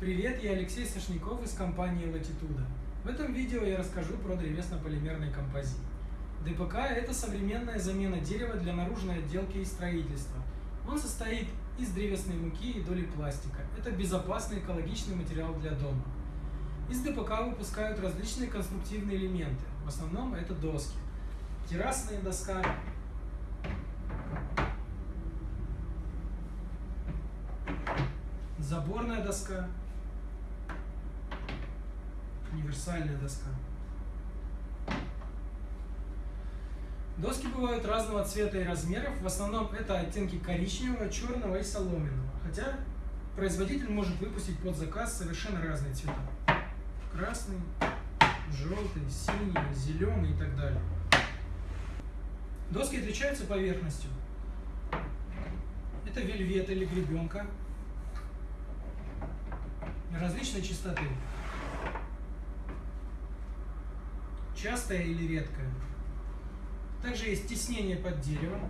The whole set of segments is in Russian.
Привет, я Алексей Сашников из компании Latitude. В этом видео я расскажу про древесно-полимерный композит. ДПК – это современная замена дерева для наружной отделки и строительства. Он состоит из древесной муки и доли пластика. Это безопасный экологичный материал для дома. Из ДПК выпускают различные конструктивные элементы. В основном это доски. Террасная доска, заборная доска, универсальная доска. Доски бывают разного цвета и размеров, в основном это оттенки коричневого, черного и соломенного, хотя производитель может выпустить под заказ совершенно разные цвета. Красный, желтый, синий, зеленый и так далее. Доски отличаются поверхностью. Это вельвет или гребенка различной чистоты. Частая или редкая. Также есть теснение под деревом.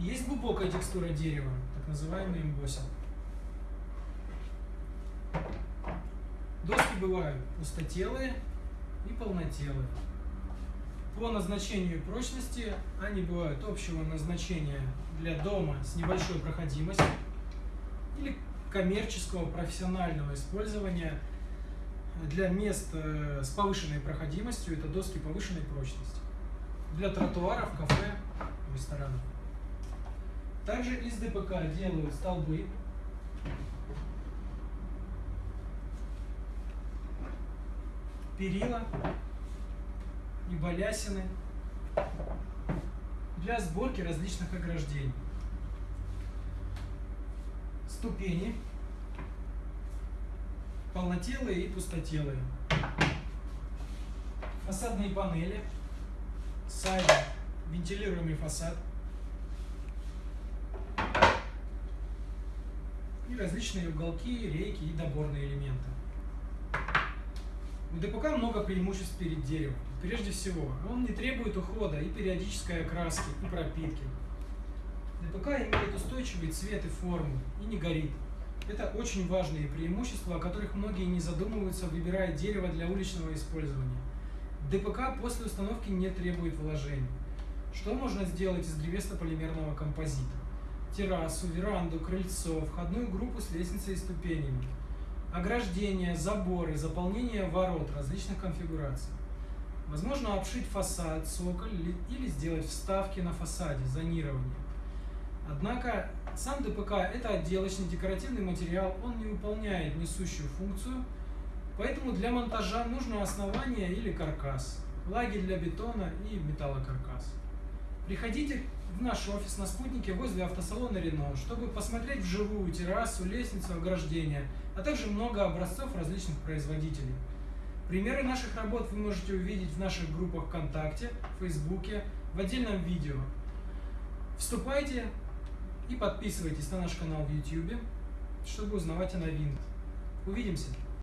Есть глубокая текстура дерева, так называемый эмбоссинг. Доски бывают пустотелые и полнотелые. По назначению прочности они бывают общего назначения для дома с небольшой проходимостью или коммерческого профессионального использования для мест э, с повышенной проходимостью, это доски повышенной прочности. Для тротуаров, кафе, ресторанов. Также из ДПК делают столбы. Перила и балясины для сборки различных ограждений. Ступени, полнотелые и пустотелые. Фасадные панели, сайд, вентилируемый фасад. И различные уголки, рейки и доборные элементы. У ДПК много преимуществ перед деревом. Прежде всего, он не требует ухода и периодической окраски, и пропитки. ДПК имеет устойчивый цвет и форму, и не горит. Это очень важные преимущества, о которых многие не задумываются, выбирая дерево для уличного использования. ДПК после установки не требует вложений. Что можно сделать из древесно-полимерного композита? Террасу, веранду, крыльцо, входную группу с лестницей и ступенями ограждения, заборы, заполнение ворот различных конфигураций. Возможно обшить фасад, цоколь или сделать вставки на фасаде, зонирование. Однако сам ДПК – это отделочный декоративный материал, он не выполняет несущую функцию, поэтому для монтажа нужно основание или каркас, лаги для бетона и металлокаркас. Приходите в наш офис на Спутнике возле автосалона Рено, чтобы посмотреть вживую террасу, лестницу, ограждения, а также много образцов различных производителей. Примеры наших работ вы можете увидеть в наших группах ВКонтакте, Фейсбуке, в отдельном видео. Вступайте и подписывайтесь на наш канал в YouTube, чтобы узнавать о новинках. Увидимся!